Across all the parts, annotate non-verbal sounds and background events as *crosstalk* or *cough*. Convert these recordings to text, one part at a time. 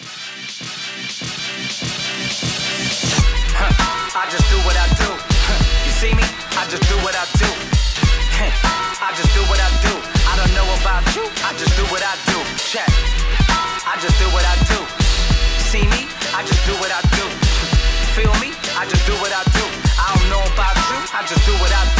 I just do what I do. You see me? I just do what I do. I just do what I do. I don't know about you. I just do what I do. Check. I just do what I do. See me? I just do what I do. Feel me? I just do what I do. I don't know about you. I just do what I do.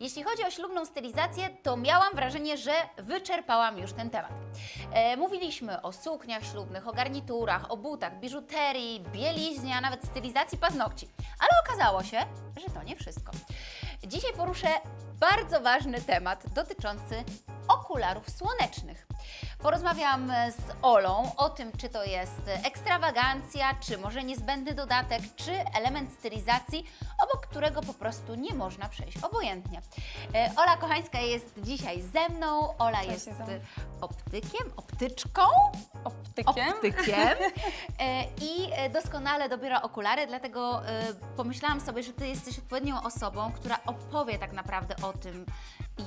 Jeśli chodzi o ślubną stylizację, to miałam wrażenie, że wyczerpałam już ten temat. E, mówiliśmy o sukniach ślubnych, o garniturach, o butach, biżuterii, bieliźnie, a nawet stylizacji paznokci. Ale okazało się, że to nie wszystko. Dzisiaj poruszę bardzo ważny temat dotyczący okularów słonecznych. Porozmawiam z Olą o tym, czy to jest ekstrawagancja, czy może niezbędny dodatek, czy element stylizacji, obok którego po prostu nie można przejść obojętnie. E, Ola Kochańska jest dzisiaj ze mną. Ola Cześć, jest optykiem, optyczką, Optykiem. optykiem *laughs* e, i doskonale dobiera okulary, dlatego e, pomyślałam sobie, że Ty jesteś odpowiednią osobą, która opowie tak naprawdę o tym,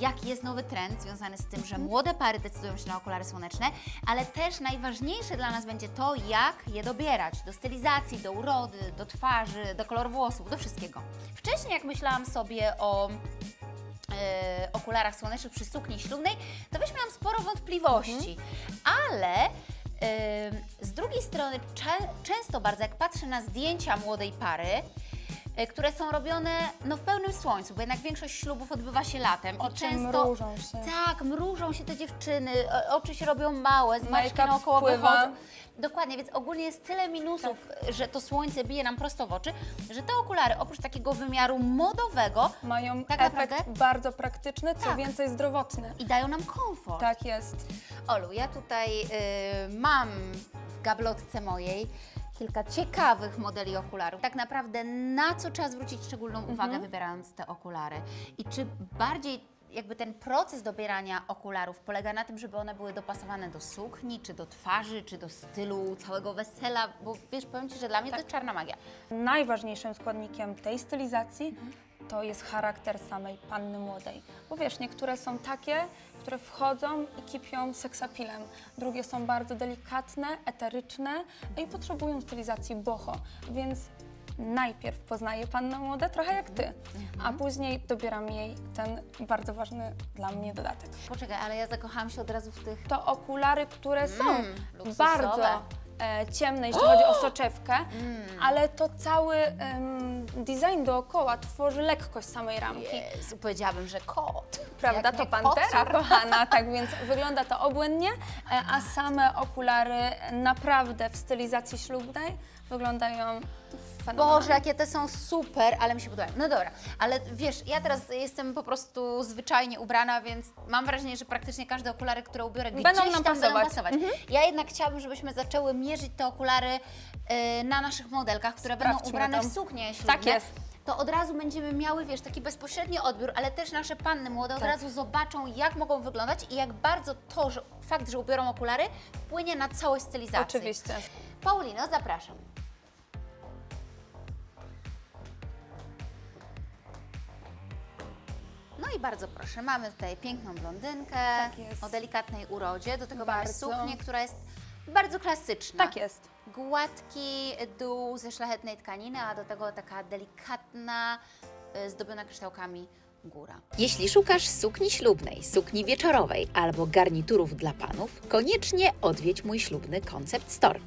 jaki jest nowy trend związany z tym, że młode pary decydują się na okulary słoneczne, ale też najważniejsze dla nas będzie to, jak je dobierać. Do stylizacji, do urody, do twarzy, do koloru włosów, do wszystkiego. Wcześniej jak myślałam sobie o e, okularach słonecznych przy sukni ślubnej, to też miałam sporo wątpliwości, ale e, z drugiej strony cze- często bardzo jak patrzę na zdjęcia młodej pary, które są robione no, w pełnym słońcu, bo jednak większość ślubów odbywa się latem Oczy i często mrużą się. tak, mrużą się te dziewczyny, oczy się robią małe, zmarszczki Make-up naokoło wychodzą. Dokładnie, więc ogólnie jest tyle minusów, że to słońce bije nam prosto w oczy, że te okulary oprócz takiego wymiaru modowego Mają Tak efekt naprawdę? bardzo praktyczny, co Tak. więcej zdrowotny. i dają nam komfort. Tak jest. Olu, ja tutaj y, mam w gablotce mojej kilka ciekawych modeli okularów. Tak naprawdę na co trzeba zwrócić szczególną Mhm. uwagę wybierając te okulary i czy bardziej jakby ten proces dobierania okularów polega na tym, żeby one były dopasowane do sukni, czy do twarzy, czy do stylu całego wesela, bo wiesz, powiem Ci, że dla mnie to jest czarna magia. Najważniejszym składnikiem tej stylizacji to jest charakter samej panny młodej. Bo wiesz, niektóre są takie, które wchodzą i kipią seksapilem. Drugie są bardzo delikatne, eteryczne no i potrzebują stylizacji boho. Więc najpierw poznaję pannę młodę trochę jak ty, a później dobieram jej ten bardzo ważny dla mnie dodatek. Poczekaj, ale ja zakochałam się od razu w tych To okulary, które są Mm, bardzo e, ciemne, jeśli chodzi o soczewkę, ale to cały em, design dookoła tworzy lekkość samej ramki. Jezu, powiedziałabym, że kot. Prawda, Jak to pantera kochana, *laughs* tak więc wygląda to obłędnie, e, a same okulary naprawdę w stylizacji ślubnej wyglądają fenomenalnie. Boże, jakie te są super, ale mi się podobają. No dobra, ale wiesz, ja teraz jestem po prostu zwyczajnie ubrana, więc mam wrażenie, że praktycznie każde okulary, które ubiorę gdzieś Będą tam nam będą pasować. pasować. Ja jednak chciałabym, żebyśmy zaczęły mierzyć te okulary y, na naszych modelkach, które będą Sprawdźmy ubrane to. w suknie ślubne. Tak jest. To od razu będziemy miały, wiesz, taki bezpośredni odbiór, ale też nasze panny młode od Tak. razu zobaczą, jak mogą wyglądać i jak bardzo to, że fakt, że ubiorą okulary, wpłynie na całość stylizacji. Oczywiście. Paulino, zapraszam. Bardzo proszę, mamy tutaj piękną blondynkę Tak o delikatnej urodzie, do tego mamy Bardzo. suknię, która jest bardzo klasyczna. Tak jest. Gładki dół ze szlachetnej tkaniny, a do tego taka delikatna, y, zdobiona kryształkami góra. Jeśli szukasz sukni ślubnej, sukni wieczorowej albo garniturów dla panów, koniecznie odwiedź mój ślubny Concept Store.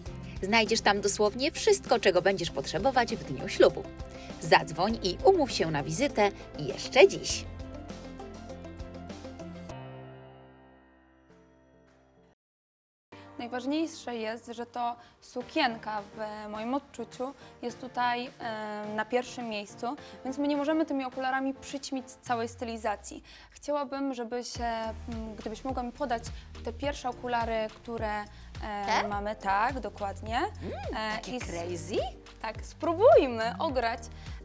Znajdziesz tam dosłownie wszystko, czego będziesz potrzebować w dniu ślubu. Zadzwoń i umów się na wizytę jeszcze dziś. Najważniejsze jest, że to sukienka w moim odczuciu jest tutaj na pierwszym miejscu, więc my nie możemy tymi okularami przyćmić całej stylizacji. Chciałabym, żebyś, e, m, gdybyś mogła mi podać te pierwsze okulary, które Te? mamy, tak, dokładnie. E, Takie i crazy? tak, spróbujmy ograć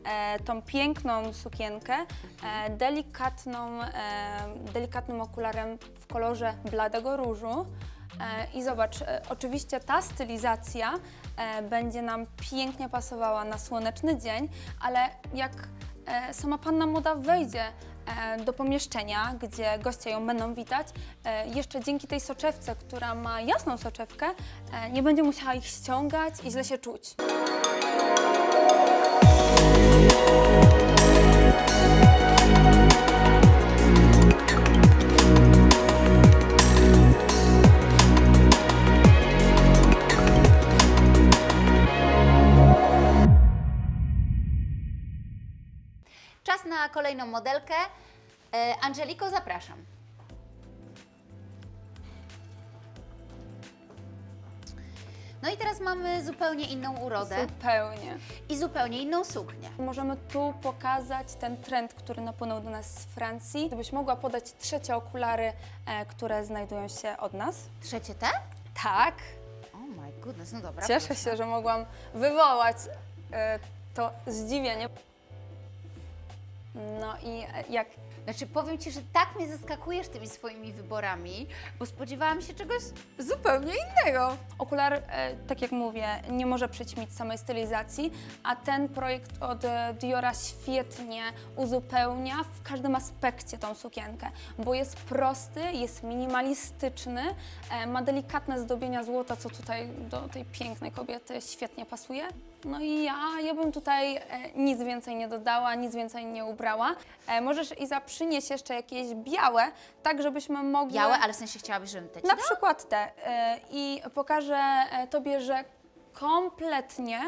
e, tą piękną sukienkę e, delikatną, e, delikatnym okularem w kolorze bladego różu. E, I zobacz, e, oczywiście ta stylizacja e, będzie nam pięknie pasowała na słoneczny dzień, ale jak sama panna moda wejdzie do pomieszczenia, gdzie goście ją będą witać, jeszcze dzięki tej soczewce, która ma jasną soczewkę, nie będzie musiała ich ściągać i źle się czuć. Kolejną modelkę. E, Angeliko, zapraszam. No i teraz mamy zupełnie inną urodę Zupełnie. i zupełnie inną suknię. Możemy tu pokazać ten trend, który napłynął do nas z Francji. Gdybyś mogła podać trzecie okulary, e, które znajdują się od nas. Trzecie te? Tak. Oh my goodness, no dobra. Cieszę proszę. się, że mogłam wywołać e, to zdziwienie. No i e, jak Znaczy powiem Ci, że tak mnie zaskakujesz tymi swoimi wyborami, bo spodziewałam się czegoś zupełnie innego. Okular, e, tak jak mówię, nie może przyćmić samej stylizacji, a ten projekt od e, Diora świetnie uzupełnia w każdym aspekcie tą sukienkę, bo jest prosty, jest minimalistyczny, ma delikatne zdobienia złota, co tutaj do tej pięknej kobiety świetnie pasuje. No i ja, ja bym tutaj e, nic więcej nie dodała, nic więcej nie ubrała. E, możesz Iza przynieść jeszcze jakieś białe, tak żebyśmy mogły... Białe, ale w sensie chciałabyś, żebym te ci Na przykład te. y, I pokażę e, Tobie, że kompletnie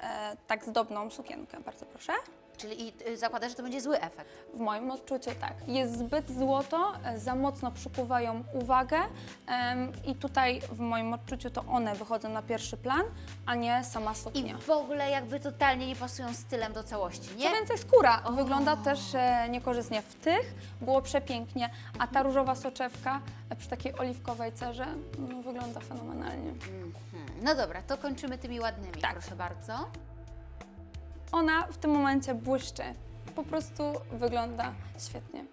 e, tak zdobną sukienkę. Bardzo proszę. Czyli y, zakładasz, że to będzie zły efekt. W moim odczuciu tak. Jest zbyt złoto, e, za mocno przykuwają uwagę em, i tutaj w moim odczuciu to one wychodzą na pierwszy plan, a nie sama I suknia. w ogóle jakby totalnie nie pasują stylem do całości, Co nie? więcej, skóra wygląda też e, niekorzystnie. W tych było przepięknie, a ta różowa soczewka e, przy takiej oliwkowej cerze no, wygląda fenomenalnie. Mhm. No dobra, to kończymy tymi ładnymi, Tak. proszę bardzo. Ona w tym momencie błyszczy. Po prostu wygląda świetnie.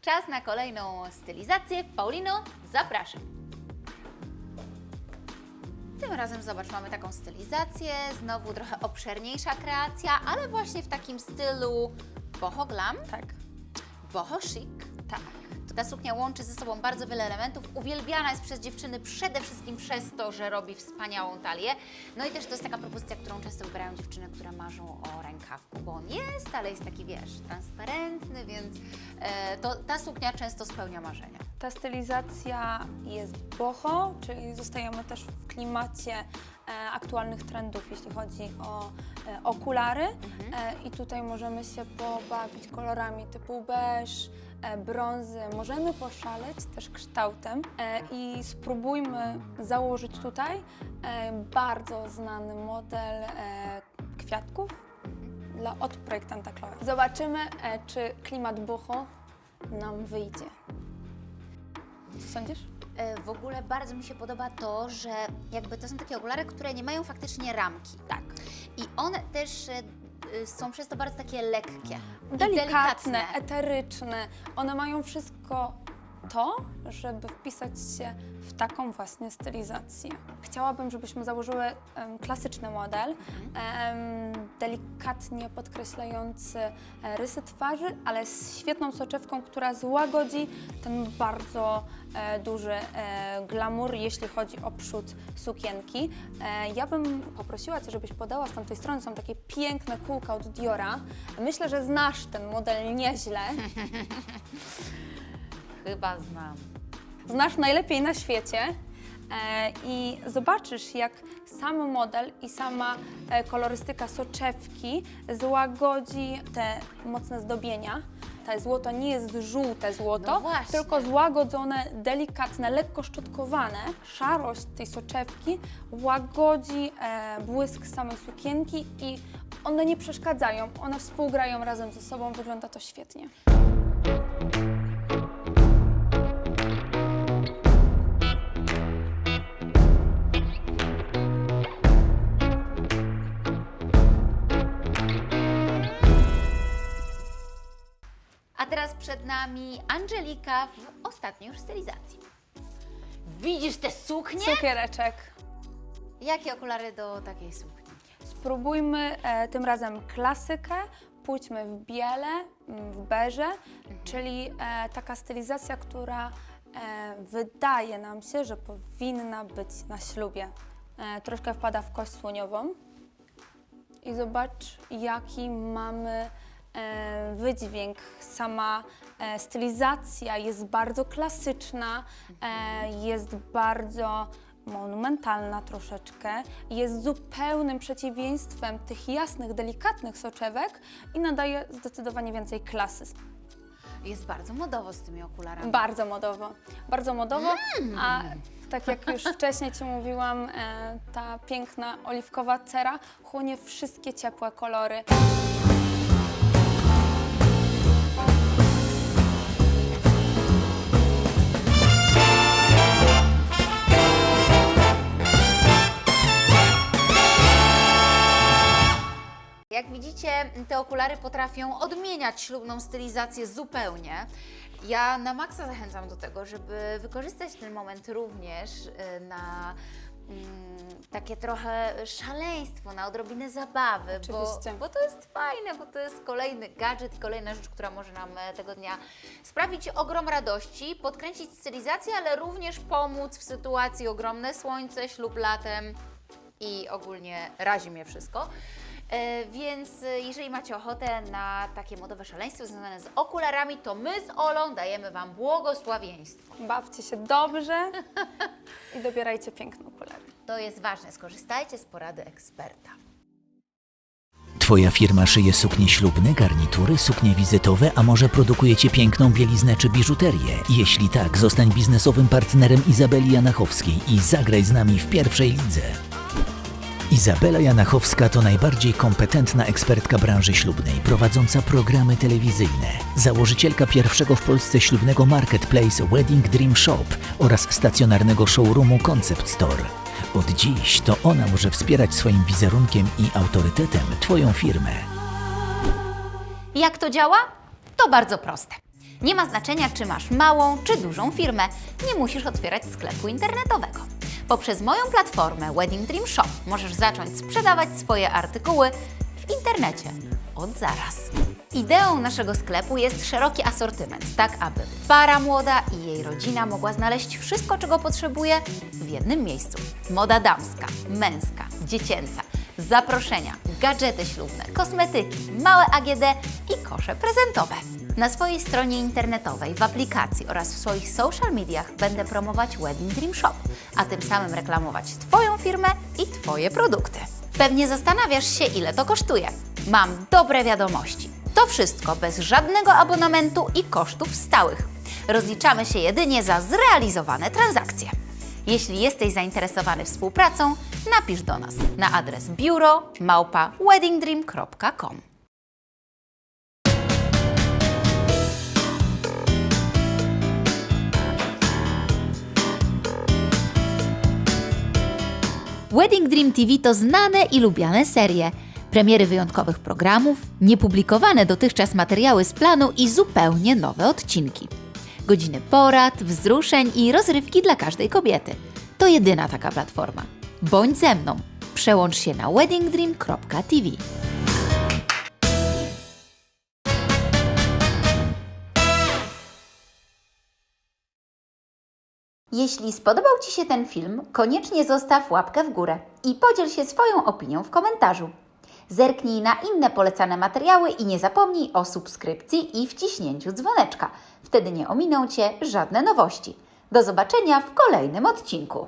Czas na kolejną stylizację. Paulino, zapraszam. Tym razem zobacz, mamy taką stylizację, znowu trochę obszerniejsza kreacja, ale właśnie w takim stylu boho glam, Tak. boho chic. Tak. Ta suknia łączy ze sobą bardzo wiele elementów. Uwielbiana jest przez dziewczyny przede wszystkim przez to, że robi wspaniałą talię. No i też to jest taka propozycja, którą często wybierają dziewczyny, które marzą o rękawku, bo on jest, ale jest taki, wiesz, transparentny, więc e, to, ta suknia często spełnia marzenia. Ta stylizacja jest boho, czyli zostajemy też w klimacie e, aktualnych trendów, jeśli chodzi o e, okulary. E, I tutaj możemy się pobawić kolorami typu beż, brązy. Możemy poszaleć też kształtem e, i spróbujmy założyć tutaj e, bardzo znany model e, kwiatków dla, od projektanta Chloe. Zobaczymy, e, czy klimat boho nam wyjdzie. Co sądzisz? E, W ogóle bardzo mi się podoba to, że jakby to są takie okulary, które nie mają faktycznie ramki. Tak. I one też e, e, są przez to bardzo takie lekkie. i Delikatne, eteryczne. One mają wszystko to, żeby wpisać się w taką właśnie stylizację. Chciałabym, żebyśmy założyły em, klasyczny model, em, delikatnie podkreślający e, rysy twarzy, ale z świetną soczewką, która złagodzi ten bardzo e, duży e, glamour, jeśli chodzi o przód sukienki. E, ja bym poprosiła Cię, żebyś podała z tamtej strony, są takie piękne kółka od Diora. Myślę, że znasz ten model nieźle. *laughs* Chyba znam. znasz najlepiej na świecie. E, I zobaczysz, jak sam model i sama e, kolorystyka soczewki złagodzi te mocne zdobienia. To złoto nie jest żółte złoto, No tylko złagodzone, delikatne, lekko szczotkowane. Szarość tej soczewki łagodzi e, błysk samej sukienki i one nie przeszkadzają, one współgrają razem ze sobą, wygląda to świetnie. Przed nami Angelika w ostatniej już stylizacji. Widzisz te suknie? Cukiereczek. Jakie okulary do takiej sukni? Spróbujmy e, tym razem klasykę, pójdźmy w biele, mm, w beże, czyli e, taka stylizacja, która e, wydaje nam się, że powinna być na ślubie. E, troszkę wpada w kość słoniową i zobacz, jaki mamy wydźwięk. Sama e, stylizacja jest bardzo klasyczna, e, jest bardzo monumentalna troszeczkę, jest zupełnym przeciwieństwem tych jasnych, delikatnych soczewek i nadaje zdecydowanie więcej klasy. Jest bardzo modowo z tymi okularami. Bardzo modowo, bardzo modowo, a tak jak już wcześniej Ci mówiłam, e, ta piękna oliwkowa cera chłonie wszystkie ciepłe kolory. Te okulary potrafią odmieniać ślubną stylizację zupełnie. Ja na maksa zachęcam do tego, żeby wykorzystać ten moment również y, na mm, takie trochę szaleństwo, na odrobinę zabawy, bo, bo to jest fajne, bo to jest kolejny gadżet i kolejna rzecz, która może nam e, tego dnia sprawić ogrom radości, podkręcić stylizację, ale również pomóc w sytuacji ogromne słońce, ślub latem i ogólnie razi mnie wszystko. E, Więc e, jeżeli macie ochotę na takie modowe szaleństwo związane z okularami, to my z Olą dajemy Wam błogosławieństwo. Bawcie się dobrze i dobierajcie piękne okulary. To jest ważne, skorzystajcie z porady eksperta. Twoja firma szyje suknie ślubne, garnitury, suknie wizytowe, a może produkujecie piękną bieliznę czy biżuterię? Jeśli tak, zostań biznesowym partnerem Izabeli Janachowskiej i zagraj z nami w pierwszej lidze. Izabela Janachowska to najbardziej kompetentna ekspertka branży ślubnej, prowadząca programy telewizyjne, założycielka pierwszego w Polsce ślubnego marketplace Wedding Dream Shop oraz stacjonarnego showroomu Concept Store. Od dziś to ona może wspierać swoim wizerunkiem i autorytetem Twoją firmę. Jak to działa? To bardzo proste. Nie ma znaczenia, czy masz małą czy dużą firmę. Nie musisz otwierać sklepu internetowego. Poprzez moją platformę Wedding Dream Shop możesz zacząć sprzedawać swoje artykuły w internecie od zaraz. Ideą naszego sklepu jest szeroki asortyment, tak aby para młoda i jej rodzina mogła znaleźć wszystko, czego potrzebuje w jednym miejscu. Moda damska, męska, dziecięca, zaproszenia, gadżety ślubne, kosmetyki, małe AGD i kosze prezentowe. Na swojej stronie internetowej, w aplikacji oraz w swoich social mediach będę promować Wedding Dream Shop, a tym samym reklamować Twoją firmę i Twoje produkty. Pewnie zastanawiasz się, ile to kosztuje. Mam dobre wiadomości. To wszystko bez żadnego abonamentu i kosztów stałych. Rozliczamy się jedynie za zrealizowane transakcje. Jeśli jesteś zainteresowany współpracą, napisz do nas na adres biuro weddingdream.com. Wedding Dream TV to znane i lubiane serie. Premiery wyjątkowych programów, niepublikowane dotychczas materiały z planu i zupełnie nowe odcinki. Godziny porad, wzruszeń i rozrywki dla każdej kobiety. To jedyna taka platforma. Bądź ze mną. Przełącz się na weddingdream.tv. Jeśli spodobał Ci się ten film, koniecznie zostaw łapkę w górę i podziel się swoją opinią w komentarzu. Zerknij na inne polecane materiały i nie zapomnij o subskrypcji i wciśnięciu dzwoneczka. Wtedy nie ominą Cię żadne nowości. Do zobaczenia w kolejnym odcinku.